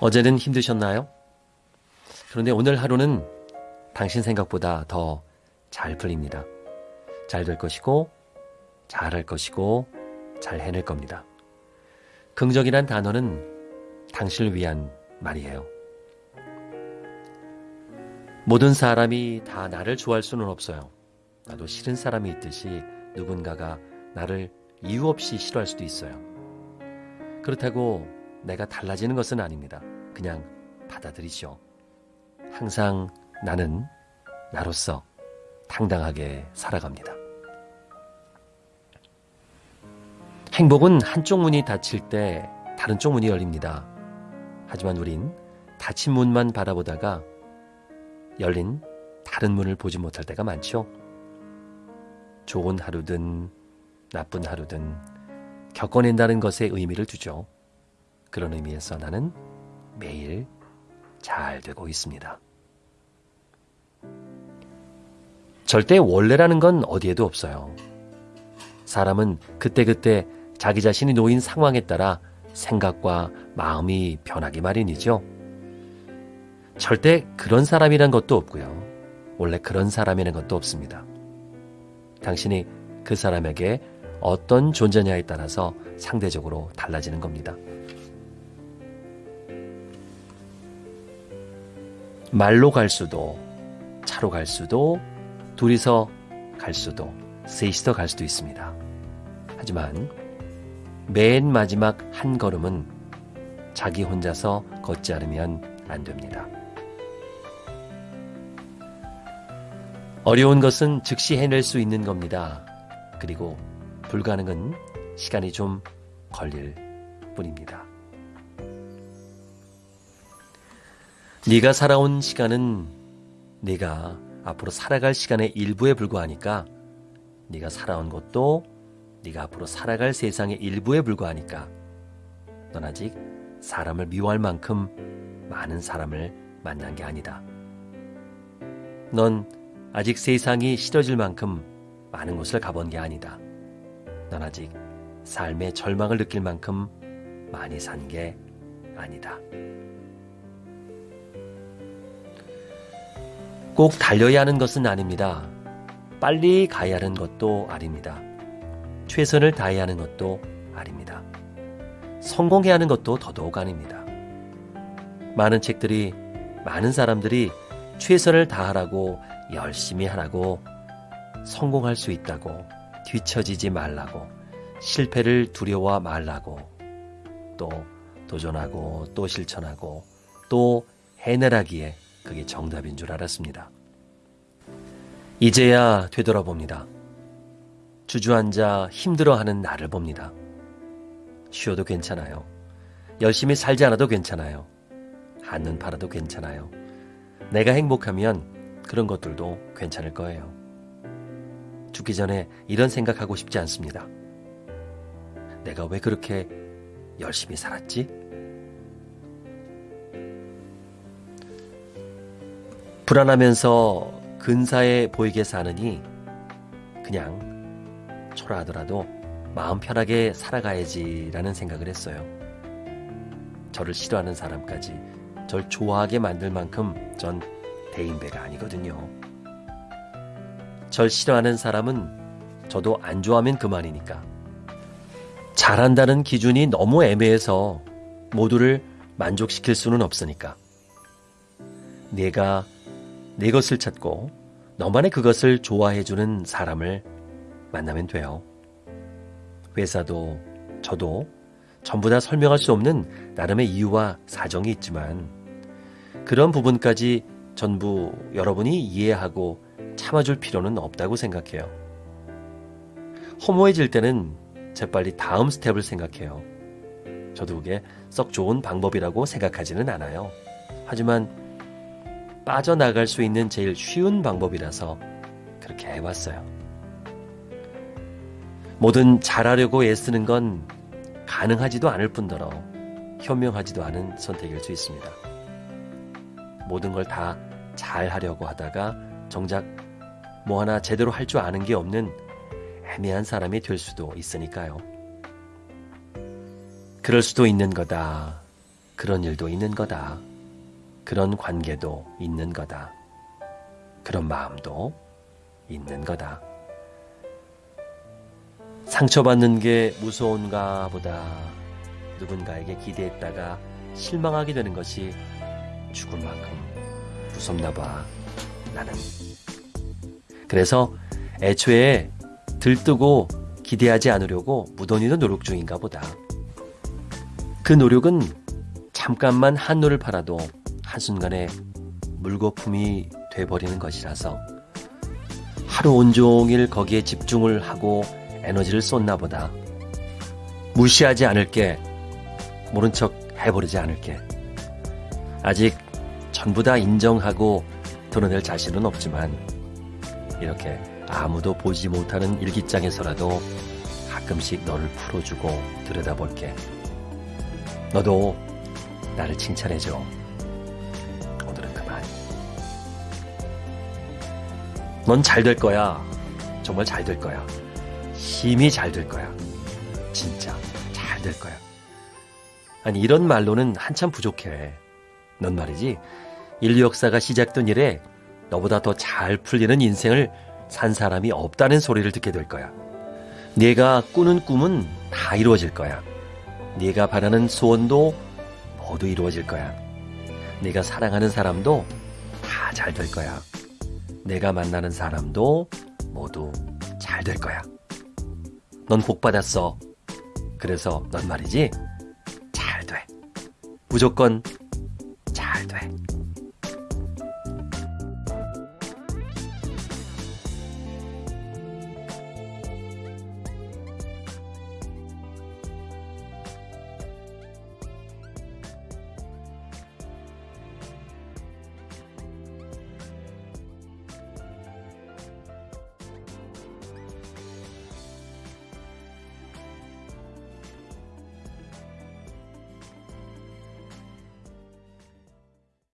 어제는 힘드셨나요? 그런데 오늘 하루는 당신 생각보다 더 잘 풀립니다. 잘 될 것이고, 잘할 것이고, 잘 해낼 겁니다. 긍정이란 단어는 당신을 위한 말이에요. 모든 사람이 다 나를 좋아할 수는 없어요. 나도 싫은 사람이 있듯이 누군가가 나를 이유 없이 싫어할 수도 있어요. 그렇다고 내가 달라지는 것은 아닙니다. 그냥 받아들이죠. 항상 나는 나로서 당당하게 살아갑니다. 행복은 한쪽 문이 닫힐 때 다른 쪽 문이 열립니다. 하지만 우린 닫힌 문만 바라보다가 열린 다른 문을 보지 못할 때가 많죠. 좋은 하루든 나쁜 하루든 겪어낸다는 것에 의미를 두죠. 그런 의미에서 나는 매일 잘 되고 있습니다. 절대 원래라는 건 어디에도 없어요. 사람은 그때그때 자기 자신이 놓인 상황에 따라 생각과 마음이 변하기 마련이죠. 절대 그런 사람이란 것도 없고요. 원래 그런 사람이라는 것도 없습니다. 당신이 그 사람에게 어떤 존재냐에 따라서 상대적으로 달라지는 겁니다. 말로 갈 수도, 차로 갈 수도, 둘이서 갈 수도, 셋이서 갈 수도 있습니다. 하지만 맨 마지막 한 걸음은 자기 혼자서 걷지 않으면 안 됩니다. 어려운 것은 즉시 해낼 수 있는 겁니다. 그리고 불가능은 시간이 좀 걸릴 뿐입니다. 네가 살아온 시간은 네가 앞으로 살아갈 시간의 일부에 불과하니까 네가 살아온 것도 네가 앞으로 살아갈 세상의 일부에 불과하니까 넌 아직 사람을 미워할 만큼 많은 사람을 만난 게 아니다. 넌 아직 세상이 싫어질 만큼 많은 곳을 가본 게 아니다. 넌 아직 삶의 절망을 느낄 만큼 많이 산 게 아니다. 꼭 달려야 하는 것은 아닙니다. 빨리 가야 하는 것도 아닙니다. 최선을 다해야 하는 것도 아닙니다. 성공해야 하는 것도 더더욱 아닙니다. 많은 책들이 많은 사람들이 최선을 다하라고 열심히 하라고 성공할 수 있다고 뒤처지지 말라고 실패를 두려워 말라고 또 도전하고 또 실천하고 또 해내라기에 그게 정답인 줄 알았습니다. 이제야 되돌아봅니다. 주저앉아 힘들어하는 나를 봅니다. 쉬어도 괜찮아요. 열심히 살지 않아도 괜찮아요. 한눈 팔아도 괜찮아요. 내가 행복하면 그런 것들도 괜찮을 거예요. 죽기 전에 이런 생각하고 싶지 않습니다. 내가 왜 그렇게 열심히 살았지? 불안하면서 근사해 보이게 사느니 그냥 초라하더라도 마음 편하게 살아가야지라는 생각을 했어요. 저를 싫어하는 사람까지 절 좋아하게 만들 만큼 전 대인배가 아니거든요. 절 싫어하는 사람은 저도 안 좋아하면 그만이니까. 잘한다는 기준이 너무 애매해서 모두를 만족시킬 수는 없으니까. 내가 내 것을 찾고 너만의 그것을 좋아해주는 사람을 만나면 돼요. 회사도 저도 전부 다 설명할 수 없는 나름의 이유와 사정이 있지만 그런 부분까지 전부 여러분이 이해하고 참아줄 필요는 없다고 생각해요. 허무해질 때는 재빨리 다음 스텝을 생각해요. 저도 그게 썩 좋은 방법이라고 생각하지는 않아요. 하지만 빠져나갈 수 있는 제일 쉬운 방법이라서 그렇게 해왔어요. 뭐든 잘하려고 애쓰는 건 가능하지도 않을 뿐더러 현명하지도 않은 선택일 수 있습니다. 모든 걸 다 잘하려고 하다가 정작 뭐 하나 제대로 할 줄 아는 게 없는 애매한 사람이 될 수도 있으니까요. 그럴 수도 있는 거다. 그런 일도 있는 거다. 그런 관계도 있는 거다. 그런 마음도 있는 거다. 상처받는 게 무서운가 보다. 누군가에게 기대했다가 실망하게 되는 것이 죽을 만큼 무섭나 봐. 나는. 그래서 애초에 들뜨고 기대하지 않으려고 무던히도 노력 중인가 보다. 그 노력은 잠깐만 한눈을 팔아도 한순간에 물거품이 돼버리는 것이라서 하루 온종일 거기에 집중을 하고 에너지를 쏟나 보다. 무시하지 않을게. 모른 척 해버리지 않을게. 아직 전부 다 인정하고 드러낼 자신은 없지만 이렇게 아무도 보지 못하는 일기장에서라도 가끔씩 너를 풀어주고 들여다볼게. 너도 나를 칭찬해줘. 넌 잘 될 거야. 정말 잘 될 거야. 힘이 잘 될 거야. 진짜 잘 될 거야. 아니, 이런 말로는 한참 부족해. 넌 말이지, 인류 역사가 시작된 이래 너보다 더 잘 풀리는 인생을 산 사람이 없다는 소리를 듣게 될 거야. 네가 꾸는 꿈은 다 이루어질 거야. 네가 바라는 소원도 모두 이루어질 거야. 네가 사랑하는 사람도 다 잘 될 거야. 내가 만나는 사람도 모두 잘 될 거야. 넌 복 받았어. 그래서 넌 말이지 잘 돼. 무조건 잘 돼.